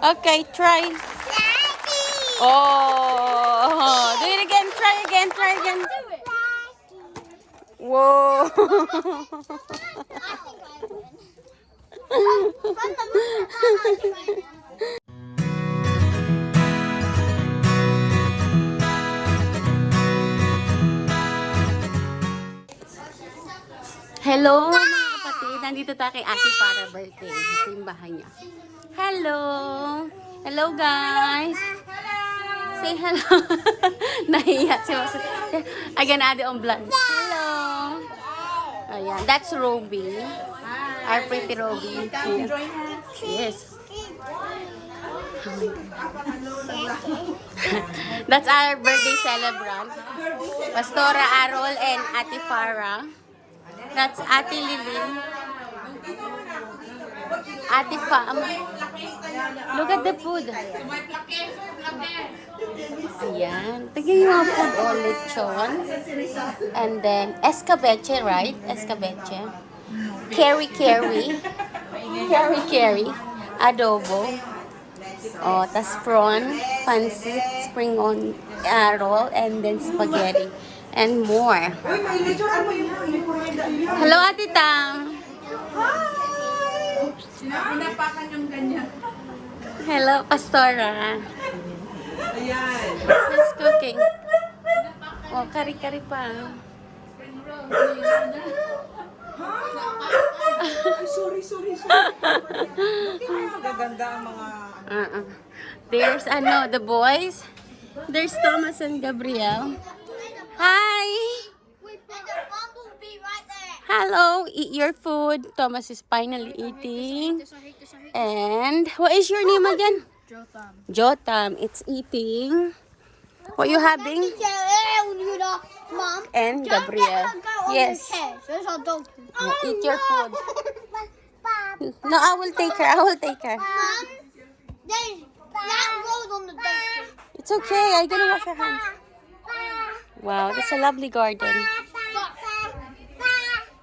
Okay, try. Oh, do it again. Try again. Try again. Whoa. Hello mga kapatid. Nandito tayo kay Ate para birthday. Yung bahay niya. Hello. Hello guys. Say hello. Nahiya si Mas. Again, ate on vlog. Hello. Ayan. That's Roby. Our pretty Roby. Yes. That's our birthday celebrant. Pastora Arol and Ate Farah. That's Ate Lilin. Ate Fam. Look at the food. Ayan. Tignan yung mga food o lechon. And then, escabeche, right? Escabeche. Carry, carry. Carry, carry. Adobo. Oh, tas prawn, pancit, spring on uh, roll, and then spaghetti. And more. Hello, Ate Tang. Pinapakan yung ganyan. Hello, Pastora. Ayan. Who's cooking? Oh, kari-kari pa. Ay, sorry, sorry, sorry. Gaganda ang mga... Uh-uh. There's, ano, the boys. There's Thomas and Gabriel. Hi! Hello, eat your food. Thomas is finally eating. And, what is your name again? Jotham. Jotam. It's eating. What you having? Mom. And Gabriel. Get her go on Yes. the chair. There's our dog. Yeah, oh, eat your food. No, I will take her. I will take her. Mom, there's that road on the dog. It's okay. I'm gonna wash your hands. Wow, that's a lovely garden.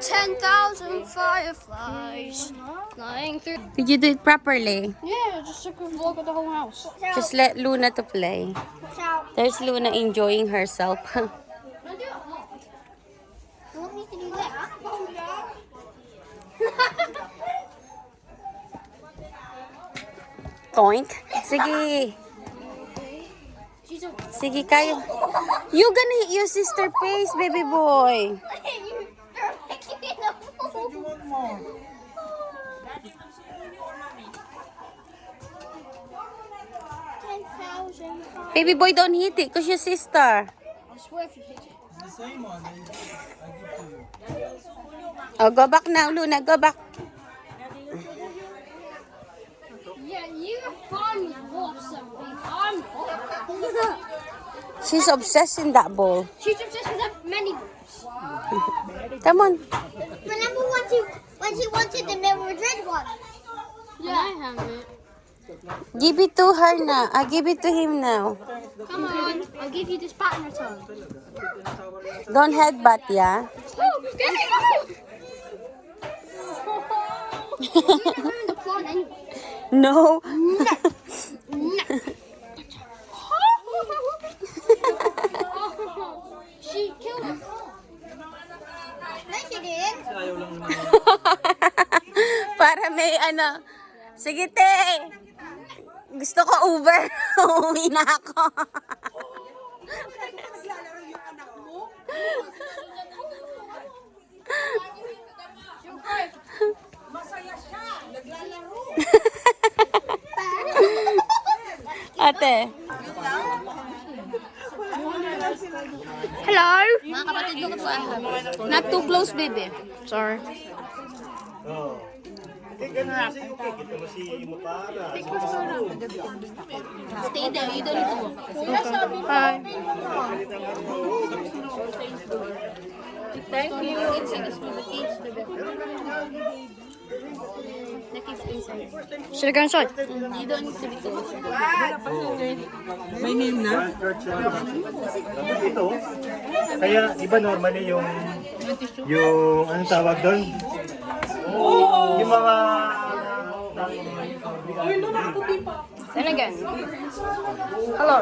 Ten thousand fireflies flying through. Did you do it properly? Yeah, just took a vlog of the whole house. Just let Luna to play. There's Luna enjoying herself. You want me to do that? Toink. Sige. Sige kayo. You gonna hit your sister face, baby boy. You're. Baby boy, don't hit it because your sister. I swear if you hit it. The same one. I, give to you. Oh, go back now, Luna. Go back. Yeah, you finally bought something. I'm. She's obsessed in that ball. She's obsessed with her many books. Come on. Remember when she when she wanted the Real Madrid one? Yeah, I have it. Give it to her now. I give it to him now. Come on, I'll give you this pattern return. Don't headbutt, yeah? Oh, get it! You're ruining the plot anyway. No. Para may ano. Sige, te. Gusto ko Uber. Uuwi na ako. Masaya siya. Naglalaro. ate. Hello. Mga kapatid, what I have. Not too close, baby. Sorry. Stay there. You don't need to walk. Bye. Thank you. Should I go inside? You don't need to be close. May name na? ito. Kaya iba normally yung yung anong tawag doon? Yung mga Then again. Hello.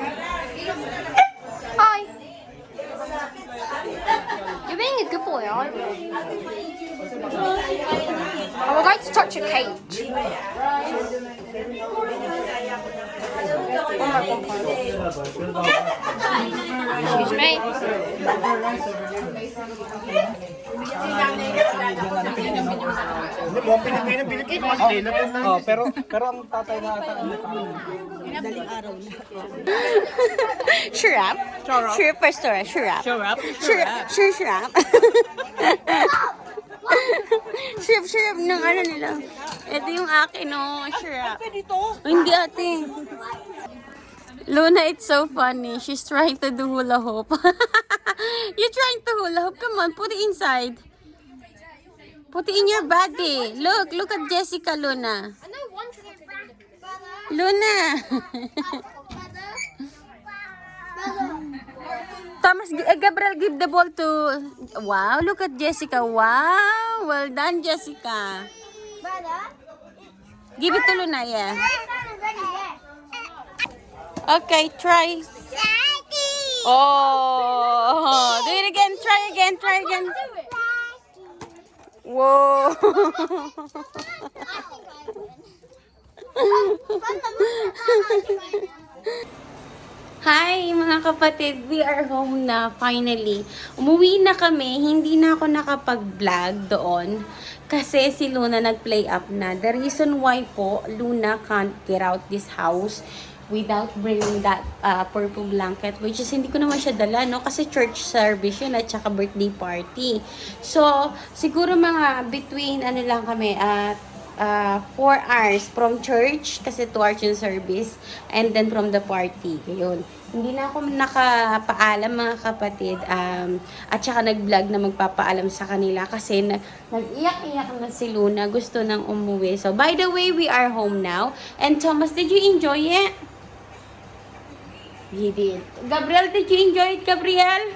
Hi. Being a good boy, aren't you? I would like to touch a cage. Excuse me. Ano mo Pilipino Pilipino mas nila Oh, pero pero ang tatay na ata. Sure up. Sure up. Sure up. Sure up. Sure, sure up. Sure up, sure up ng ano nila. Ito yung akin, no. Sure up. Oh, hindi ate. Luna, it's so funny. She's trying to do hula hoop. You're trying to hula hoop. Come on, put it inside. Put it in your body. Look, look at Jessica, Luna. Luna. Thomas, eh, Gabriel, give the ball to... Wow, look at Jessica. Wow, well done, Jessica. Give it to Luna, yeah. Okay, try. Oh, do it again. Try again. Try again. Whoa. Hi mga kapatid, we are home na finally. Umuwi na kami, hindi na ako nakapag-vlog doon kasi si Luna nag-play up na. The reason why po Luna can't get out this house without bringing that uh, purple blanket which is hindi ko naman siya dala no kasi church service yun at saka birthday party. So siguro mga between ano lang kami at uh, 4 hours from church kasi 2 hours yung service and then from the party. Yun. Hindi na ako nakapaalam mga kapatid um, at saka nag-vlog na magpapaalam sa kanila kasi na, nag-iyak-iyak na si Luna. Gusto nang umuwi. So, by the way, we are home now. And Thomas, did you enjoy it? He did. Gabriel, did you enjoy it, Gabriel?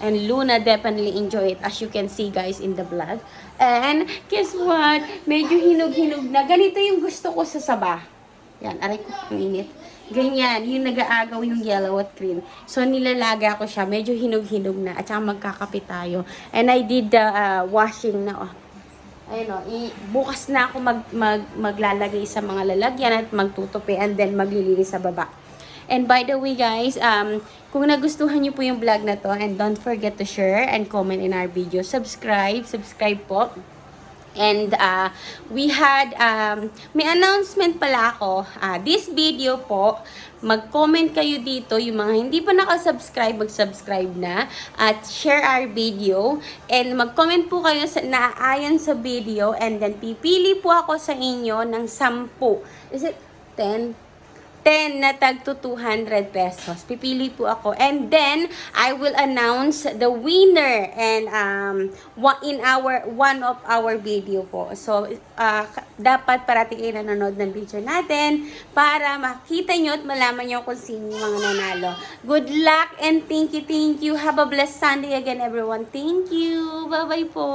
And Luna definitely enjoy it as you can see guys in the vlog. And guess what? Medyo hinog-hinog na. Ganito yung gusto ko sa saba. Yan, aray ko, init. Ganyan, yung nag-aagaw yung yellow at green. So, nilalaga ko siya. Medyo hinog-hinog na. At saka magkakapit tayo. And I did the uh, washing na. Oh. Ayun o, i- bukas na ako mag, mag, maglalagay sa mga lalagyan at magtutupi and then maglilinis sa baba. And by the way guys, um, kung nagustuhan niyo po yung vlog na to and don't forget to share and comment in our video. Subscribe, subscribe po. And uh, we had, um, may announcement pala ako. Uh, this video po, mag-comment kayo dito. Yung mga hindi pa nakasubscribe, mag-subscribe na. At share our video. And mag-comment po kayo sa, naaayon sa video. And then pipili po ako sa inyo ng 10. Is it 10? 10 na tag to 200 pesos. Pipili po ako. And then, I will announce the winner and um, in our, one of our video po. So, uh, dapat parating kayo nanonood ng video natin para makita nyo at malaman nyo kung sino yung mga nanalo. Good luck and thank you, thank you. Have a blessed Sunday again, everyone. Thank you. Bye-bye po.